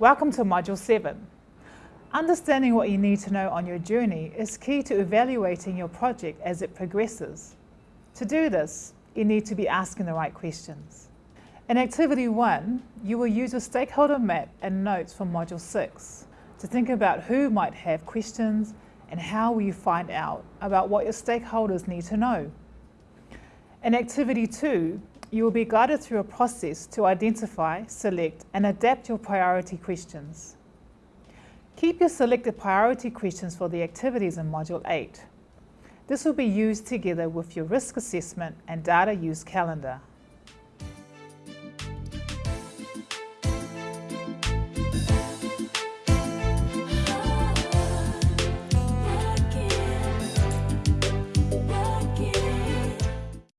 Welcome to Module 7. Understanding what you need to know on your journey is key to evaluating your project as it progresses. To do this, you need to be asking the right questions. In Activity 1, you will use a stakeholder map and notes from Module 6 to think about who might have questions and how will you find out about what your stakeholders need to know. In Activity 2, you will be guided through a process to identify, select and adapt your priority questions. Keep your selected priority questions for the activities in Module 8. This will be used together with your risk assessment and data use calendar.